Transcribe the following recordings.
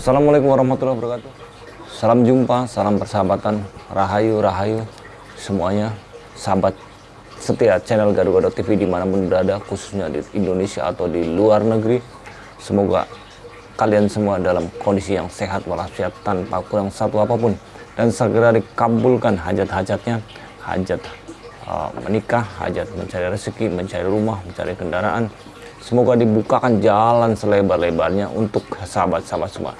Assalamualaikum warahmatullahi wabarakatuh. Salam jumpa, salam persahabatan, rahayu, rahayu semuanya, sahabat setia channel Gado-Gado TV di mana pun berada, khususnya di Indonesia atau di luar negeri. Semoga kalian semua dalam kondisi yang sehat walafiat tanpa kurang satu apa pun dan segera dikabulkan hajat-hajatnya, hajat uh, menikah, hajat mencari rezeki, mencari rumah, mencari kendaraan. Semoga dibukakan jalan selebar-lebarnya untuk sahabat-sahabat semua.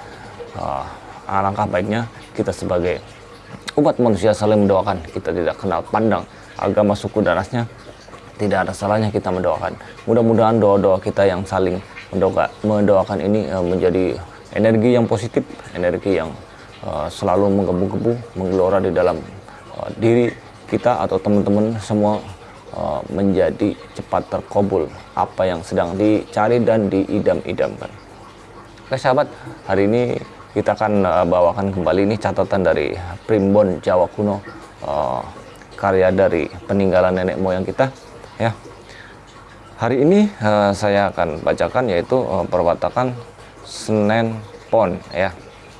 Uh, alangkah baiknya kita sebagai umat manusia saling mendoakan. Kita tidak kenal pandang agama suku dan rasnya. Tidak ada salahnya kita mendoakan. Mudah-mudahan doa-doa kita yang saling mendoa, mendoakan ini uh, menjadi energi yang positif, energi yang uh, selalu menggebu-gebu, menggelora di dalam uh, diri kita atau teman-teman semua uh, menjadi cepat terkobul apa yang sedang dicari dan diidam-idamkan. Oke sahabat, hari ini kita akan uh, bawakan kembali ini catatan dari Primbon Jawa kuno uh, karya dari peninggalan nenek moyang kita ya. Hari ini saya akan bacakan yaitu perwatakan Senen Pon ya.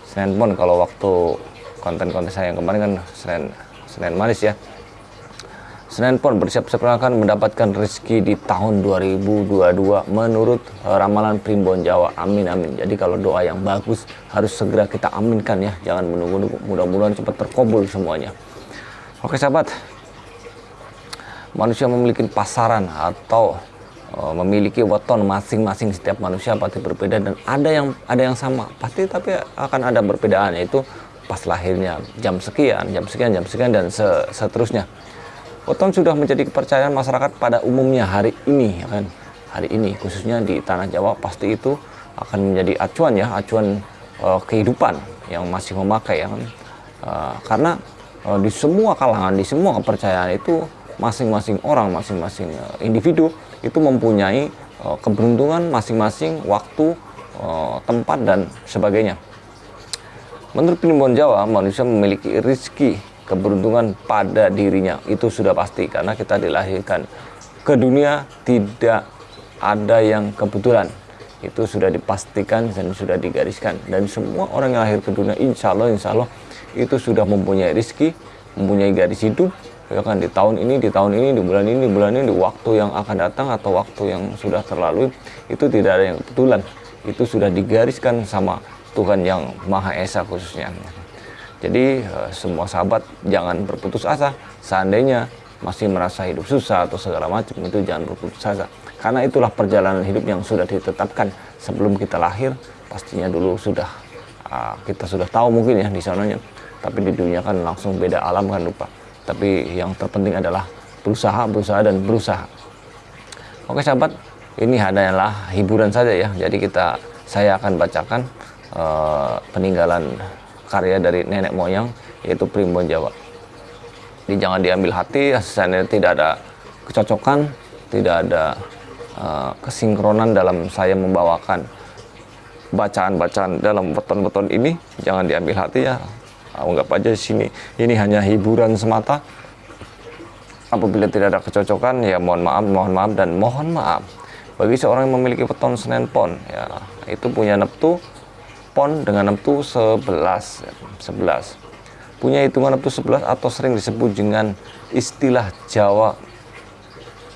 Senen Pon kalau waktu konten-konten saya yang kemarin kan Senen Senen Manis ya Senin Pon bersiap-siap akan mendapatkan rezeki di tahun 2022 menurut uh, ramalan Primbon Jawa. Amin amin. Jadi kalau doa yang bagus harus segera kita aminkan ya. Jangan menunggu-nunggu. Mudah-mudahan cepat terkabul semuanya. Oke sahabat. Manusia memiliki pasaran atau uh, memiliki weton masing-masing setiap manusia pasti berbeda dan ada yang ada yang sama. Pasti tapi akan ada perbedaan yaitu pas lahirnya jam sekian, jam sekian, jam sekian dan seterusnya Weton sudah menjadi kepercayaan masyarakat pada umumnya hari ini, ya kan? Hari ini khususnya di tanah Jawa pasti itu akan menjadi acuan ya, acuan uh, kehidupan yang masih memakai ya kan? Uh, karena uh, di semua kalangan, di semua kepercayaan itu masing-masing orang, masing-masing uh, individu itu mempunyai uh, keberuntungan masing-masing waktu, uh, tempat dan sebagainya. Menurut Primbon Jawa, manusia memiliki rezeki keberuntungan pada dirinya. Itu sudah pasti karena kita dilahirkan ke dunia tidak ada yang kebetulan. Itu sudah dipastikan dan sudah digariskan. Dan semua orang yang lahir ke dunia insya Allah insya Allah itu sudah mempunyai rezeki mempunyai garis hidup ya kan? Di tahun ini di tahun ini di bulan ini di bulan ini di waktu yang akan datang atau waktu yang sudah terlalu itu tidak ada yang kebetulan. Itu sudah digariskan sama Tuhan yang Maha Esa khususnya jadi eh, semua sahabat jangan berputus asa. Seandainya masih merasa hidup susah atau segala macam itu jangan berputus asa. Karena itulah perjalanan hidup yang sudah ditetapkan sebelum kita lahir. Pastinya dulu sudah uh, kita sudah tahu mungkin ya di sananya. Tapi di dunia kan langsung beda alam kan lupa. Tapi yang terpenting adalah berusaha, berusaha dan berusaha. Oke sahabat, ini hanyalah hiburan saja ya. Jadi kita saya akan bacakan uh, peninggalan karya dari nenek moyang yaitu primbon Jawa. Jadi jangan diambil hati, asesnya tidak ada kecocokan, tidak ada uh, kesinkronan dalam saya membawakan bacaan-bacaan dalam beton-beton ini. Jangan diambil hati ya, anggap aja sini ini hanya hiburan semata. Apabila tidak ada kecocokan, ya mohon maaf, mohon maaf dan mohon maaf. Bagi seorang yang memiliki beton Senen Pon, ya itu punya neptu pon dengan neptu 11 11 punya hitungan neptu 11 atau sering disebut dengan istilah Jawa.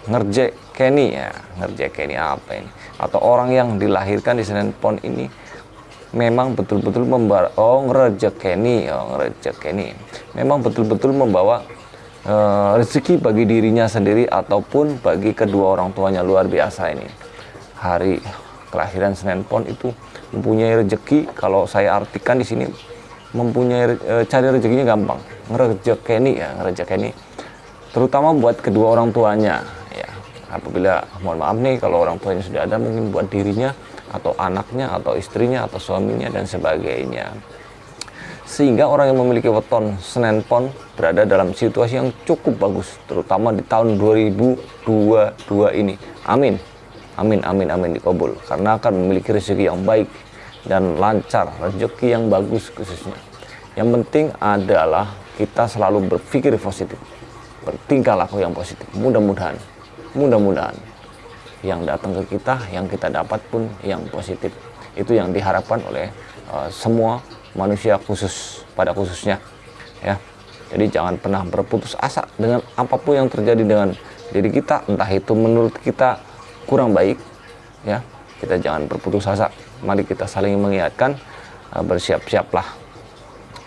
Ngerjek Kenny ya ngerjek Kenny apa ini? Atau orang yang dilahirkan di Senen Pon ini memang betul-betul membawa oh ngerjek Kenny oh ngerjek Kenny. Memang betul-betul membawa uh, rezeki bagi dirinya sendiri ataupun bagi kedua orang tuanya luar biasa ini. Hari kelahiran Senen Pon itu mempunyai rezeki kalau saya artikan di sini mempunyai e, cari rezekinya gampang. Ngerejekeni ya ngerejekeni terutama buat kedua orang tuanya ya apabila mohon maaf nih kalau orang tuanya sudah ada mungkin buat dirinya atau anaknya atau istrinya atau suaminya dan sebagainya. Sehingga orang yang memiliki weton Senen Pon berada dalam situasi yang cukup bagus terutama di tahun 2022 ini. Amin. Amin amin amin dikabul karena akan memiliki rezeki yang baik dan lancar, rezeki yang bagus khususnya. Yang penting adalah kita selalu berpikir positif, bertingkah laku yang positif. Mudah-mudahan, mudah-mudahan yang datang ke kita, yang kita dapat pun yang positif. Itu yang diharapkan oleh uh, semua manusia khusus pada khususnya ya jadi jangan pernah berputus asa dengan apa pun yang terjadi dengan diri kita entah itu menurut kita kurang baik ya kita jangan berputus asa. Mari kita saling mengingatkan uh, bersiap-siaplah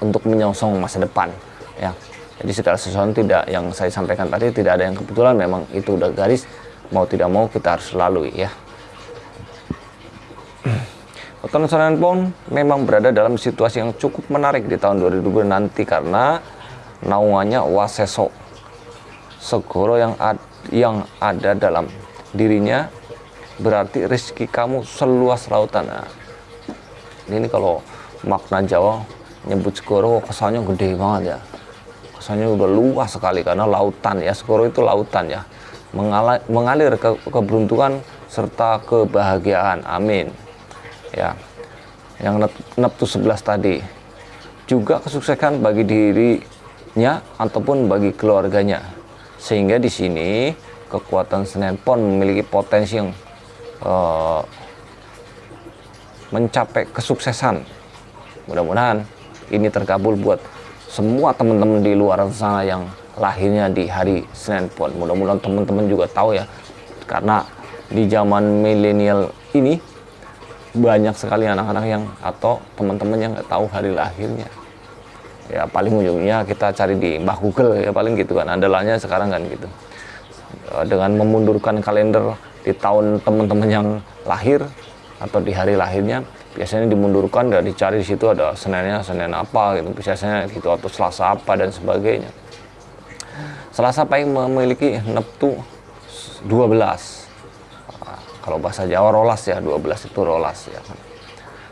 untuk menyongsong masa depan ya. Jadi segala sesuatu tidak yang saya sampaikan tadi tidak ada yang kebetulan. Memang itu udah garis mau tidak mau kita harus lalui ya. Weton Senayan pun memang berada dalam situasi yang cukup menarik di tahun 2020 nanti karena naungannya Waseso Segoro yang ad, yang ada dalam dirinya berarti rezeki kamu seluas lautan. Nah, ini kalau makna Jawa nyebut Segoro kesannya gede banget ya. Kesannya udah luas sekali karena lautan ya. Segoro itu lautan ya. mengalir ke keberuntungan serta kebahagiaan. Amin ya yang Neptu 11 tadi juga kesuksesan bagi dirinya ataupun bagi keluarganya sehingga di sini kekuatan Senin Pon memiliki potensi yang uh, mencapai kesuksesan. Mudah-mudahan ini terkabul buat semua teman-teman di luar sana yang lahirnya di hari Senin Pon. Mudah-mudahan teman-teman juga tahu ya karena di zaman milenial ini banyak sekali anak-anak yang atau teman-teman yang nggak tahu hari lahirnya. Ya paling ujungnya kita cari di Mbah Google ya paling gitu kan andalanya sekarang kan gitu. Eh, dengan memundurkan kalender di tahun teman-teman yang lahir atau di hari lahirnya biasanya dimundurkan dan dicari di situ ada Seninnya Senin apa gitu. Biasanya gitu atau Selasa apa dan sebagainya. Selasa paling memiliki neptu 12 kalau bahasa Jawa rolas ya 12 itu rolas ya kan.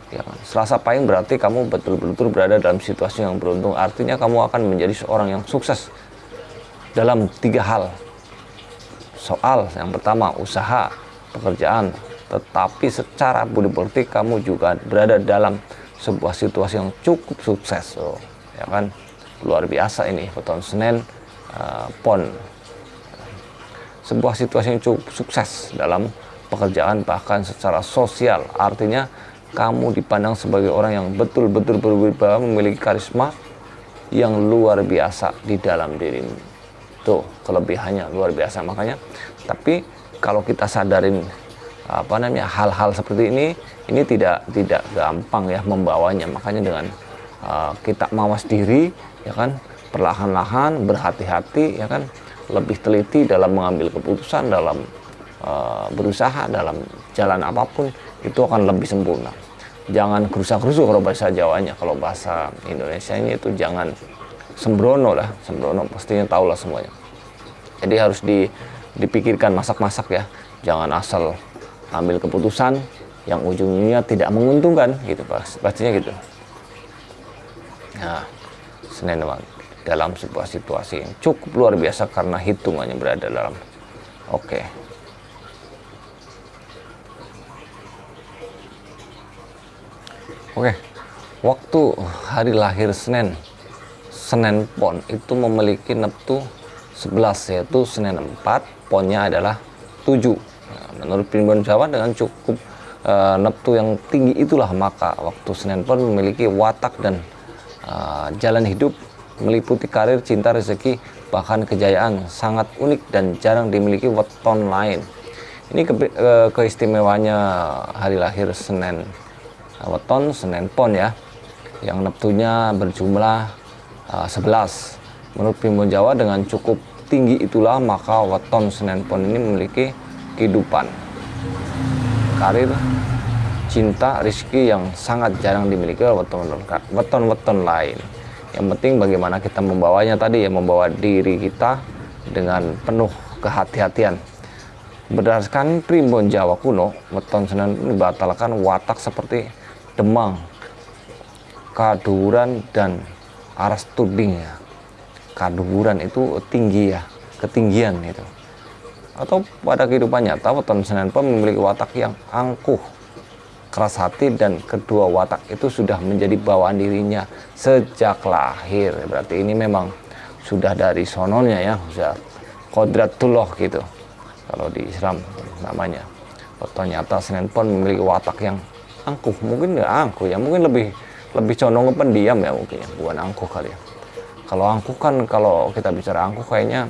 Ya kan. Selasa Pahing berarti kamu betul-betul berada dalam situasi yang beruntung. Artinya kamu akan menjadi seorang yang sukses dalam tiga hal soal. Yang pertama usaha pekerjaan. Tetapi secara budi politik kamu juga berada dalam sebuah situasi yang cukup sukses oh, ya kan? Luar biasa ini foton Senin uh, Pon. Sebuah situasi yang cukup sukses dalam pekerjaan bahkan secara sosial. Artinya kamu dipandang sebagai orang yang betul-betul berwibawa memiliki karisma yang luar biasa di dalam dirimu tuh kelebihannya luar biasa. Makanya tapi kalau kita sadarin apa namanya hal-hal seperti ini ini tidak tidak gampang ya membawanya. Makanya dengan uh, kita mawas diri ya kan perlahan-lahan berhati-hati ya kan lebih teliti dalam mengambil keputusan dalam Eh, berusaha dalam jalan apa pun itu akan lebih sempurna. Jangan kerusak-kerusuk kalau bahasa Jawanya. Kalau bahasa Indonesia ini itu jangan sembrono lah sembrono. Pastinya tahu lah semuanya. Jadi harus di, dipikirkan masak-masak ya. Jangan asal ambil keputusan yang ujungnya tidak menguntungkan gitu pastinya gitu. Nah Senin dalam sebuah situasi yang cukup luar biasa karena hitungannya berada dalam. Oke. Okay. Oke, waktu hari lahir Senin, Senin Pon itu memiliki neptu 11 yaitu Senin 4, ponnya adalah 7. Nah, menurut primbon Jawa dengan cukup e, neptu yang tinggi itulah maka waktu Senin Pon memiliki watak dan e, jalan hidup meliputi karir, cinta, rezeki, bahkan kejayaan sangat unik dan jarang dimiliki weton lain. Ini ke, ke, keistimewaannya hari lahir Senin weton Senin Pon ya yang neptunya berjumlah uh, 11 menurut Primbon Jawa dengan cukup tinggi itulah maka weton Senin Pon ini memiliki kehidupan. Karir cinta rizki yang sangat jarang dimiliki oleh weton-weton lain. Yang penting bagaimana kita membawanya tadi ya membawa diri kita dengan penuh kehati-hatian. Berdasarkan primbon Jawa kuno weton Senin dibatalkan watak seperti demang, kaduran dan aras tuding ya. Kaduran itu tinggi ya, ketinggian itu. Atau pada kehidupan nyata weton Senin Pon memiliki watak yang angkuh, keras hati dan kedua watak itu sudah menjadi bawaan dirinya sejak lahir. Berarti ini memang sudah dari sononya ya, sudah kodratullah gitu. Kalau di Islam namanya. Foto nyata Senin Pon memiliki watak yang angkuh mungkin nggak angkuh ya mungkin lebih lebih condong ke pendiam ya mungkin ya bukan angkuh kali ya. Kalau angkuh kan kalau kita bicara angkuh kayaknya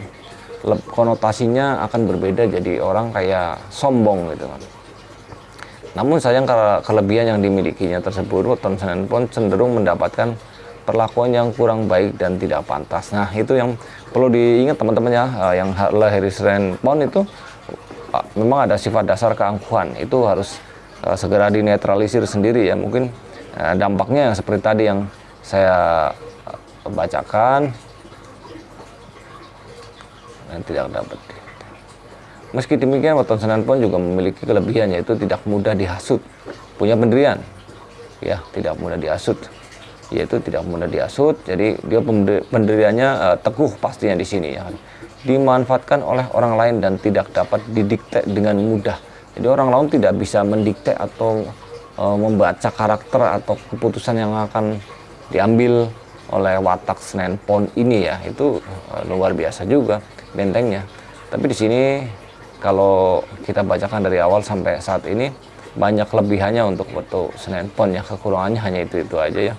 konotasinya akan berbeda jadi orang kayak sombong gitu kan. Namun sayang kelebihan yang dimilikinya tersebut Senin Pon cenderung mendapatkan perlakuan yang kurang baik dan tidak pantas. Nah itu yang perlu diingat teman-teman ya eh, yang Senin Pon itu memang ada sifat dasar keangkuhan. Itu harus uh, segera dinetralisir sendiri ya. Mungkin uh, dampaknya seperti tadi yang saya uh, bacakan dan tidak dapat meski demikian weton senan pun juga memiliki kelebihan yaitu tidak mudah dihasut. Punya pendirian ya tidak mudah dihasut. Yaitu tidak mudah dihasut jadi dia pendiriannya uh, teguh pastinya di sini ya. Dimanfaatkan oleh orang lain dan tidak dapat didikte dengan mudah. Jadi orang lain tidak bisa mendikte atau e, membaca karakter atau keputusan yang akan diambil oleh watak Senen Pon ini ya. Itu e, luar biasa juga bentengnya. Tapi di sini kalau kita bacakan dari awal sampai saat ini banyak kelebihannya untuk foto Senen Pon ya. Kekurangannya hanya itu-itu aja ya.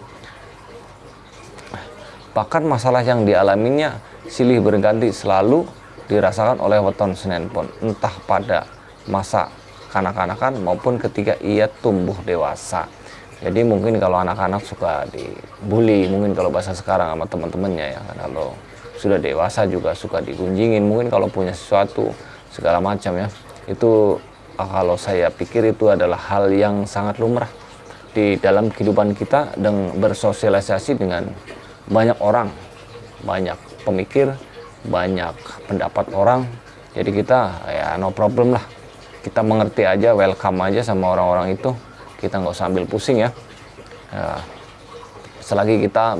Bahkan masalah yang dialaminya silih berganti selalu dirasakan oleh weton Senen Pon entah pada masa kanak-kanakan maupun ketika ia tumbuh dewasa jadi mungkin kalau anak-anak suka dibully mungkin kalau bahasa sekarang sama teman-temannya ya kalau sudah dewasa juga suka digunjingin mungkin kalau punya sesuatu segala macam ya itu ah, kalau saya pikir itu adalah hal yang sangat lumrah di dalam kehidupan kita dan bersosialisasi dengan banyak orang banyak pemikir, banyak pendapat orang. Jadi kita ya no problem lah. Kita mengerti aja, welcome aja sama orang-orang itu. Kita nggak usah ambil pusing ya. ya. Selagi kita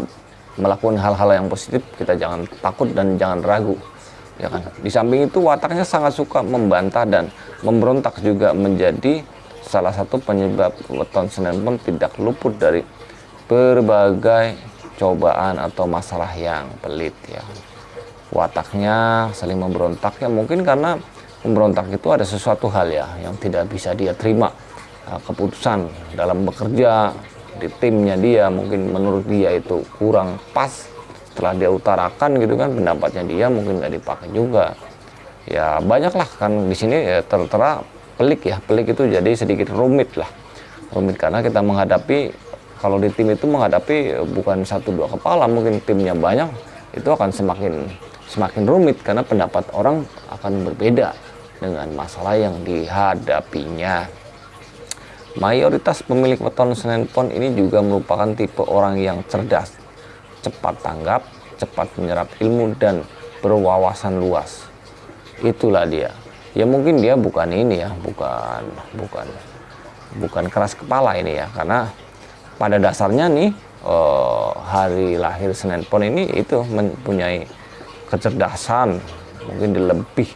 melakukan hal-hal yang positif, kita jangan takut dan jangan ragu. Ya kan? Di samping itu wataknya sangat suka membantah dan memberontak juga menjadi salah satu penyebab weton Senin pun tidak luput dari berbagai cobaan atau masalah yang pelit ya wataknya saling memberontak ya mungkin karena memberontak itu ada sesuatu hal ya yang tidak bisa dia terima. Nah, keputusan dalam bekerja di timnya dia mungkin menurut dia itu kurang pas. Setelah dia utarakan gitu kan pendapatnya dia mungkin nggak dipakai juga. Ya banyaklah kan di sini ya tertera pelik ya. Pelik itu jadi sedikit rumit lah. Rumit karena kita menghadapi kalau di tim itu menghadapi bukan satu dua kepala mungkin timnya banyak itu akan semakin semakin rumit karena pendapat orang akan berbeda dengan masalah yang dihadapinya. Mayoritas pemilik weton Senin Pon ini juga merupakan tipe orang yang cerdas cepat tanggap cepat menyerap ilmu dan berwawasan luas. Itulah dia. Ya mungkin dia bukan ini ya bukan bukan bukan keras kepala ini ya karena pada dasarnya nih uh, hari lahir Senin Pon ini itu mempunyai kecerdasan mungkin lebih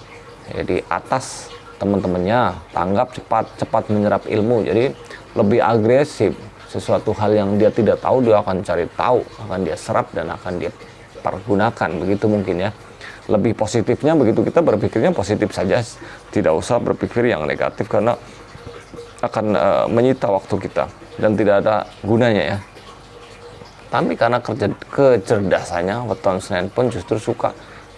ya, di atas teman-temannya tanggap cepat cepat menyerap ilmu. Jadi lebih agresif. Sesuatu hal yang dia tidak tahu dia akan cari tahu akan dia serap dan akan dia pergunakan. Begitu mungkin ya. Lebih positifnya begitu kita berpikirnya positif saja. Tidak usah berpikir yang negatif karena akan uh, menyita waktu kita dan tidak ada gunanya ya. Tapi karena kerja kecerdasannya weton Senin pun justru suka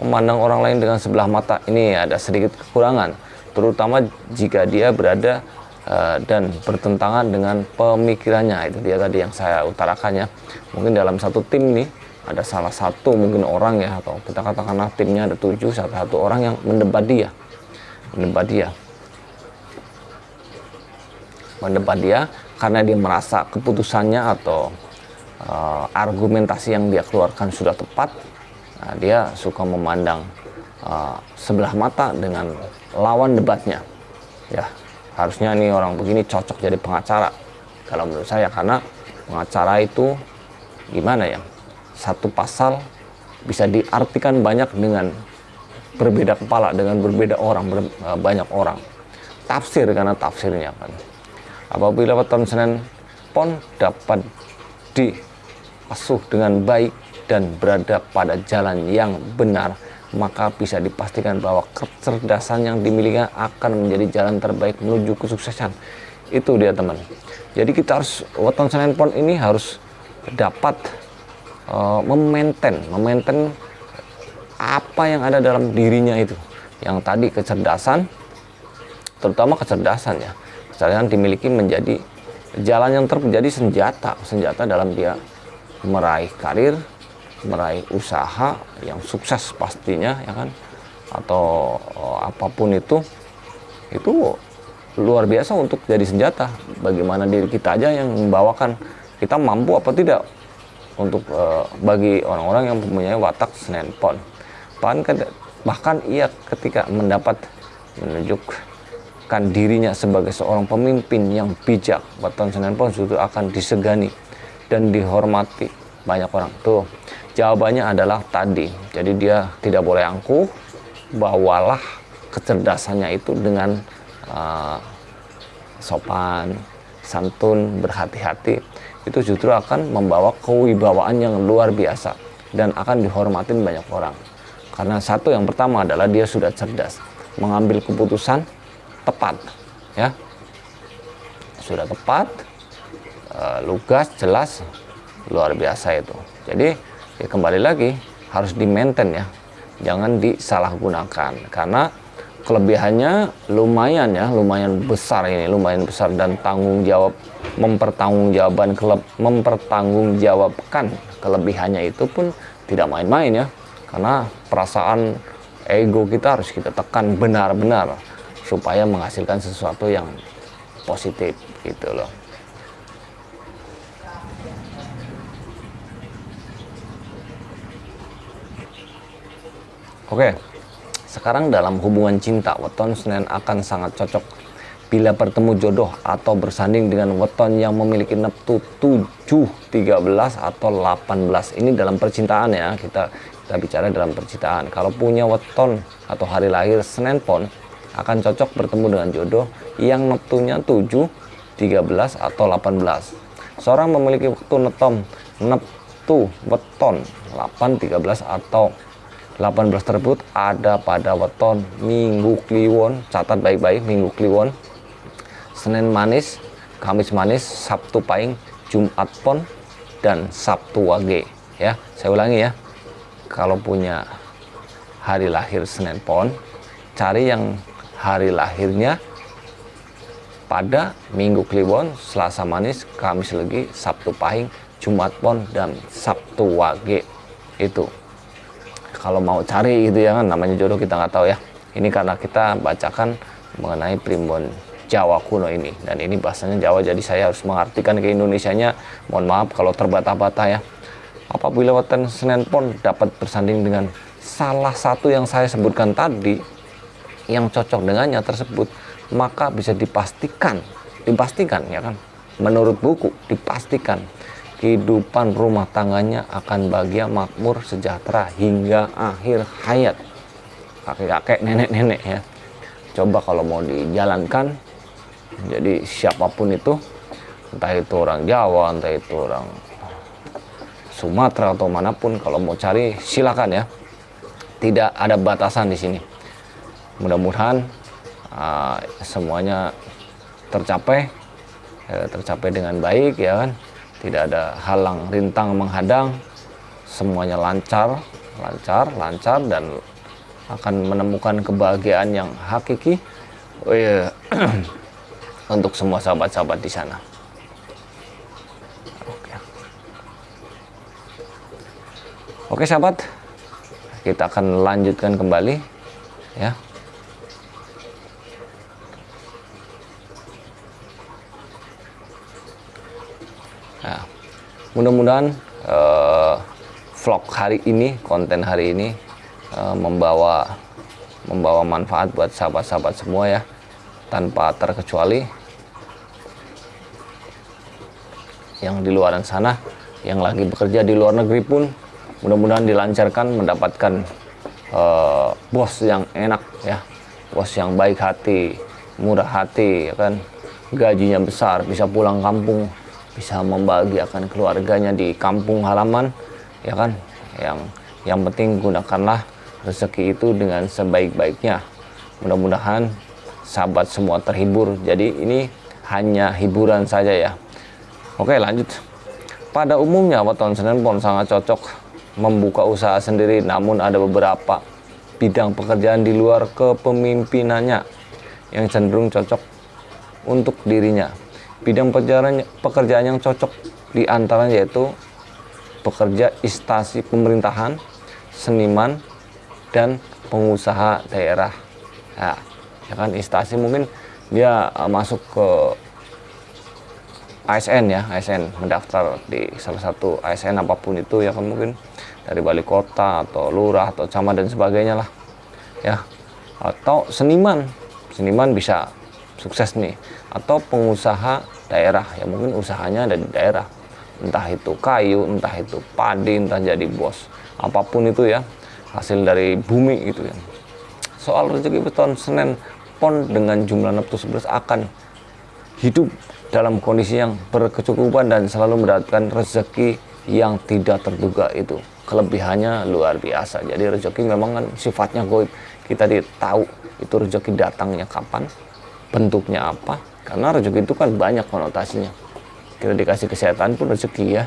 memandang orang lain dengan sebelah mata. Ini ada sedikit kekurangan terutama jika dia berada uh, dan bertentangan dengan pemikirannya. Itu dia tadi yang saya utarakannya mungkin dalam satu tim nih ada salah satu mungkin orang ya atau kita katakanlah timnya ada tujuh satu satu orang yang mendebat dia. Mendebat dia. Mendebat dia karena dia merasa keputusannya atau uh, argumentasi yang dia keluarkan sudah tepat nah, dia suka memandang uh, sebelah mata dengan lawan debatnya. Ya harusnya ini orang begini cocok jadi pengacara kalau menurut saya karena pengacara itu gimana ya satu pasal bisa diartikan banyak dengan berbeda kepala dengan berbeda orang ber, uh, banyak orang. Tafsir karena tafsirnya kan. Apabila Senin Pon dapat diasuh dengan baik dan berada pada jalan yang benar, maka bisa dipastikan bahwa kecerdasan yang dimiliki akan menjadi jalan terbaik menuju kesuksesan. itu dia teman. Jadi kita harus weton Senin Pon ini harus dapat uh, memaintain memaintain apa yang ada dalam dirinya itu. Yang tadi kecerdasan terutama kecerdasan ya. Kecerdasan dimiliki menjadi jalan yang terjadi senjata senjata dalam dia meraih karir meraih usaha yang sukses pastinya ya kan? Atau uh, apa pun itu itu luar biasa untuk jadi senjata. Bagaimana diri kita aja yang membawakan kita mampu apa tidak untuk uh, bagi orang-orang yang mempunyai watak Senin Pon. Bahkan bahkan ia ketika mendapat menunjukkan dirinya sebagai seorang pemimpin yang bijak Weton Senin Pon juga akan disegani dan dihormati banyak orang tuh jawabannya adalah tadi jadi dia tidak boleh angkuh bawalah kecerdasannya itu dengan uh, sopan, santun, berhati-hati itu justru akan membawa kewibawaan yang luar biasa dan akan dihormatin banyak orang. Karena satu yang pertama adalah dia sudah cerdas, mengambil keputusan tepat, ya. Sudah tepat, uh, lugas, jelas, luar biasa itu. Jadi ya kembali lagi harus di maintain ya, jangan disalahgunakan. Karena kelebihannya lumayan ya lumayan besar ini lumayan besar. Dan tanggung jawab mempertanggungjawabkan keleb mempertanggungjawabkan kelebihannya itu pun tidak main-main ya. Karena perasaan ego kita harus kita tekan benar-benar supaya menghasilkan sesuatu yang positif gitu loh Oke, sekarang dalam hubungan cinta, weton Senin akan sangat cocok bila bertemu jodoh atau bersanding dengan weton yang memiliki neptu 7, 13 atau 18. Ini dalam percintaan ya, kita kita bicara dalam percintaan. Kalau punya weton atau hari lahir Senin Pon akan cocok bertemu dengan jodoh yang neptunya 7, 13 atau 18. Seorang memiliki waktu netom neptu weton 8, 13 atau 18 tersebut ada pada weton Minggu Kliwon. Catat baik-baik Minggu Kliwon. Senin Manis Kamis Manis Sabtu Paing Jumat Pon dan Sabtu Wage. Ya saya ulangi ya. Kalau punya hari lahir Senin Pon cari yang hari lahirnya pada Minggu Kliwon Selasa Manis Kamis Legi Sabtu Pahing Jumat Pon dan Sabtu Wage. Itu kalau mau cari gitu ya kan namanya jodoh kita nggak tahu ya. Ini karena kita bacakan mengenai primbon Jawa kuno ini. Dan ini bahasanya Jawa jadi saya harus mengartikan ke Indonesianya. Mohon maaf kalau terbata-bata ya. Apabila weton Senin Pon dapat bersanding dengan salah satu yang saya sebutkan tadi yang cocok dengannya tersebut maka bisa dipastikan dipastikan ya kan. Menurut buku dipastikan kehidupan rumah tangganya akan bahagia, makmur, sejahtera hingga akhir hayat. Kakek-kakek, nenek-nenek ya. Coba kalau mau dijalankan, jadi siapa pun itu, entah itu orang Jawa, entah itu orang Sumatera atau mana pun, kalau mau cari silakan ya. Tidak ada batasan di sini. Mudah-mudahan uh, semuanya tercapai, ya, tercapai dengan baik ya kan tidak ada halang rintang menghadang. Semuanya lancar lancar lancar dan akan menemukan kebahagiaan yang hakiki. Oh iya untuk semua sahabat-sahabat di sana. Oke. Oke sahabat. Kita akan lanjutkan kembali ya mudah-mudahan uh, vlog hari ini, konten hari ini uh, membawa membawa manfaat buat sahabat-sahabat semua ya, tanpa terkecuali yang di luar sana, yang lagi bekerja di luar negeri pun mudah-mudahan dilancarkan mendapatkan uh, bos yang enak ya, bos yang baik hati, murah hati, ya kan, gajinya besar, bisa pulang kampung bisa membahagiakan keluarganya di kampung halaman ya kan? Yang yang penting gunakanlah rezeki itu dengan sebaik-baiknya. Mudah-mudahan sahabat semua terhibur. Jadi ini hanya hiburan saja ya. Oke lanjut. Pada umumnya weton Senin Pon sangat cocok membuka usaha sendiri. Namun ada beberapa bidang pekerjaan di luar kepemimpinannya yang cenderung cocok untuk dirinya bidang pekerjaan, pekerjaan yang cocok di antaranya yaitu pekerja instansi pemerintahan seniman dan pengusaha daerah. Ya, ya kan instansi mungkin dia uh, masuk ke ASN ya ASN mendaftar di salah satu ASN apa pun itu ya kan mungkin. Dari wali kota atau lurah atau camat dan sebagainya lah ya. Atau seniman. Seniman bisa sukses nih. Atau pengusaha daerah. Ya mungkin usahanya ada di daerah. Entah itu kayu entah itu padi entah jadi bos. Apa pun itu ya hasil dari bumi gitu ya. Soal rezeki beton Senin Pon dengan jumlah neptu 11 akan hidup dalam kondisi yang berkecukupan dan selalu mendapatkan rezeki yang tidak terduga itu. Kelebihannya luar biasa. Jadi rezeki memang kan sifatnya goib. Kita tahu itu rezeki datangnya kapan bentuknya apa karena rezeki itu kan banyak konotasinya. Kita dikasih kesehatan pun rezeki ya.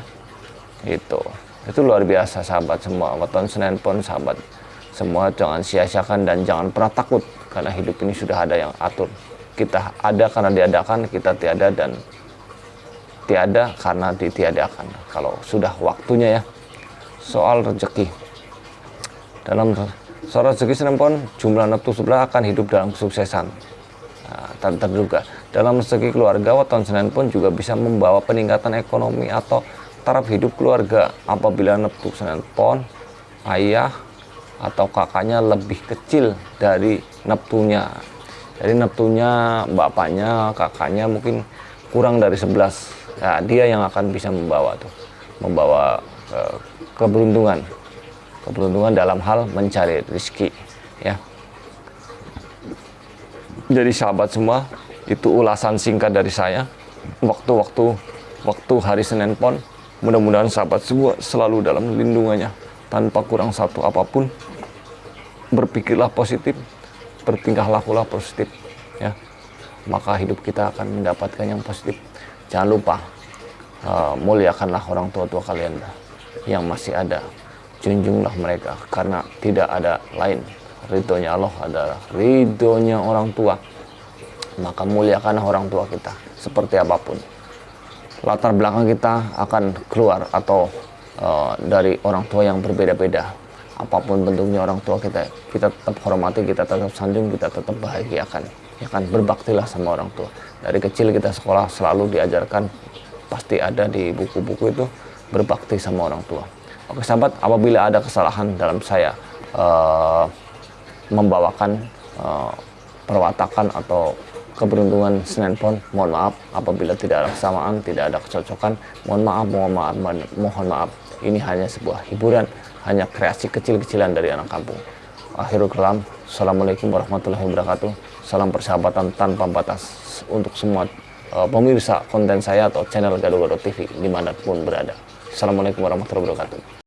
Itu itu luar biasa sahabat semua. Weton Senin pun sahabat semua jangan sia-siakan dan jangan pernah takut karena hidup ini sudah ada yang atur. Kita ada karena diadakan kita tiada dan tiada karena ditiadakan. Kalau sudah waktunya ya. Soal rezeki. Dalam soal rezeki Senin pun jumlah neptu sebelah akan hidup dalam kesuksesan. Nah, tak terduga dalam rezeki keluarga weton Senin pun juga bisa membawa peningkatan ekonomi atau taraf hidup keluarga. Apabila neptu Senin pon ayah atau kakaknya lebih kecil dari Neptunya. Jadi Neptunya bapaknya kakaknya mungkin kurang dari 11 nah, dia yang akan bisa membawa tuh membawa uh, keberuntungan. Keberuntungan dalam hal mencari rezeki ya. Jadi sahabat semua itu ulasan singkat dari saya. Waktu-waktu waktu hari Senin Pon mudah-mudahan sahabat semua selalu dalam lindungannya. Tanpa kurang satu apa pun berpikirlah positif bertingkah lakulah positif ya. Maka hidup kita akan mendapatkan yang positif. Jangan lupa uh, muliakanlah orang tua-tua kalian yang masih ada. Junjunglah mereka karena tidak ada lain. Ridhonya Allah adalah ridhonya orang tua maka muliakanlah orang tua kita seperti apa pun. Latar belakang kita akan keluar atau uh, dari orang tua yang berbeda-beda. Apa pun bentuknya orang tua kita kita tetap hormati kita tetap sanjung kita tetap bahagiakan. Ya kan berbaktilah sama orang tua. Dari kecil kita sekolah selalu diajarkan pasti ada di buku-buku itu berbakti sama orang tua. Oke sahabat apabila ada kesalahan dalam saya uh, membawakan uh, perwatakan atau keberuntungan Senin Pon mohon maaf apabila tidak ada kesamaan tidak ada kecocokan mohon maaf mohon maaf mohon maaf ini hanya sebuah hiburan hanya kreasi kecil-kecilan dari anak kampung. Akhirul kalam, Assalamualaikum warahmatullahi wabarakatuh. Salam persahabatan tanpa batas untuk semua uh, pemirsa konten saya atau channel Gado Gado TV di mana pun berada. Assalamualaikum warahmatullahi wabarakatuh.